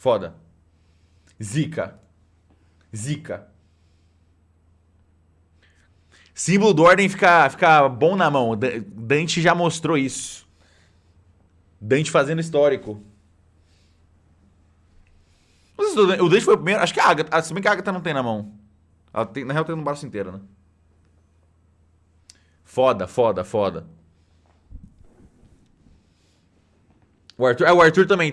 Foda. Zica. Zica. Símbolo do ordem fica, fica bom na mão. Dante já mostrou isso. Dante fazendo histórico. O Dante foi o primeiro. Acho que a Agatha. Se bem que a Agatha não tem na mão. Ela tem, na real tem no braço inteiro, né? Foda, foda, foda. O Arthur, é, o Arthur também